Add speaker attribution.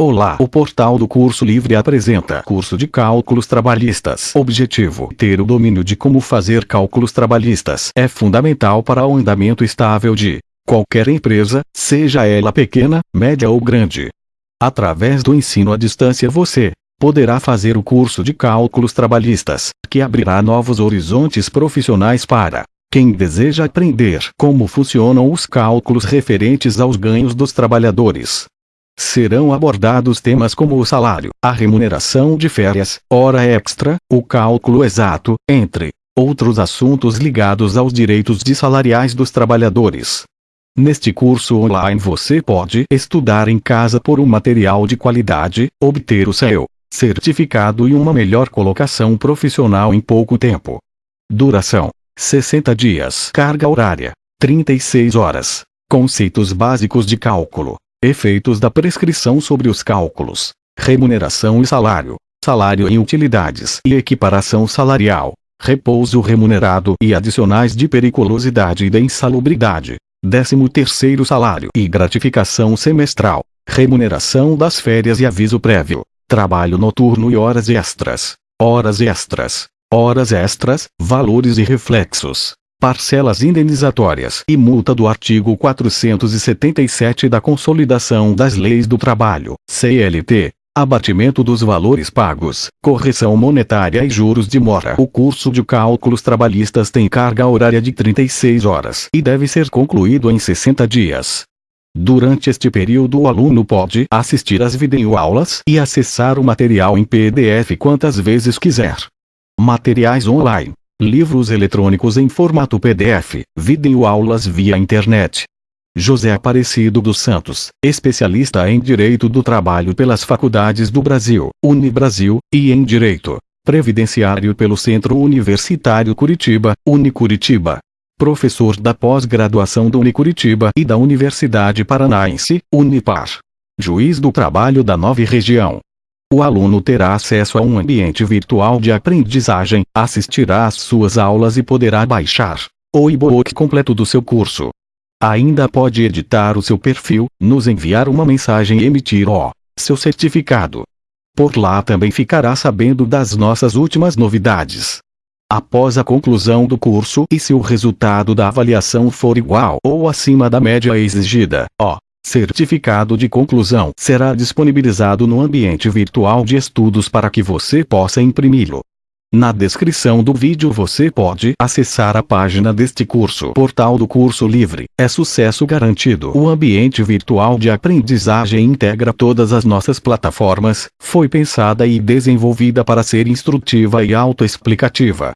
Speaker 1: Olá, o portal do Curso Livre apresenta curso de cálculos trabalhistas. Objetivo: ter o domínio de como fazer cálculos trabalhistas. É fundamental para o andamento estável de qualquer empresa, seja ela pequena, média ou grande. Através do ensino à distância você poderá fazer o curso de cálculos trabalhistas, que abrirá novos horizontes profissionais para quem deseja aprender como funcionam os cálculos referentes aos ganhos dos trabalhadores. Serão abordados temas como o salário, a remuneração de férias, hora extra, o cálculo exato, entre outros assuntos ligados aos direitos de salariais dos trabalhadores. Neste curso online você pode estudar em casa por um material de qualidade, obter o seu certificado e uma melhor colocação profissional em pouco tempo. Duração: 60 dias. Carga horária: 36 horas. Conceitos básicos de cálculo. Efeitos da prescrição sobre os cálculos. Remuneração e salário. Salário em utilidades e equiparação salarial. Repouso remunerado e adicionais de periculosidade e de insalubridade. 13 terceiro salário e gratificação semestral. Remuneração das férias e aviso prévio. Trabalho noturno e horas extras. Horas extras. Horas extras, valores e reflexos parcelas indenizatórias e multa do artigo 477 da Consolidação das Leis do Trabalho, CLT, abatimento dos valores pagos, correção monetária e juros de mora. O curso de cálculos trabalhistas tem carga horária de 36 horas e deve ser concluído em 60 dias. Durante este período o aluno pode assistir às videoaulas e acessar o material em PDF quantas vezes quiser. Materiais online livros eletrônicos em formato PDF, videoaulas via internet. José Aparecido dos Santos, especialista em Direito do Trabalho pelas Faculdades do Brasil, Unibrasil, e em Direito Previdenciário pelo Centro Universitário Curitiba, Unicuritiba. Professor da pós-graduação do Unicuritiba e da Universidade Paranaense, Unipar. Juiz do Trabalho da Nova Região. O aluno terá acesso a um ambiente virtual de aprendizagem, assistirá às suas aulas e poderá baixar o e-book completo do seu curso. Ainda pode editar o seu perfil, nos enviar uma mensagem e emitir o seu certificado. Por lá também ficará sabendo das nossas últimas novidades. Após a conclusão do curso e se o resultado da avaliação for igual ou acima da média exigida, ó, Certificado de conclusão será disponibilizado no ambiente virtual de estudos para que você possa imprimi-lo. Na descrição do vídeo você pode acessar a página deste curso. Portal do Curso Livre. É sucesso garantido. O ambiente virtual de aprendizagem integra todas as nossas plataformas, foi pensada e desenvolvida para ser instrutiva e autoexplicativa.